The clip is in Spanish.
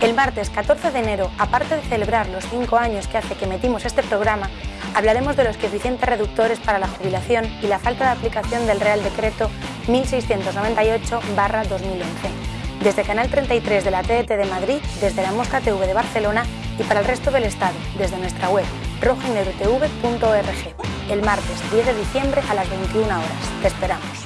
El martes 14 de enero, aparte de celebrar los cinco años que hace que metimos este programa, hablaremos de los coeficientes reductores para la jubilación y la falta de aplicación del Real Decreto 1698-2011. Desde Canal 33 de la TET de Madrid, desde la Mosca TV de Barcelona y para el resto del Estado, desde nuestra web rojanegrotv.org, el martes 10 de diciembre a las 21 horas. Te esperamos.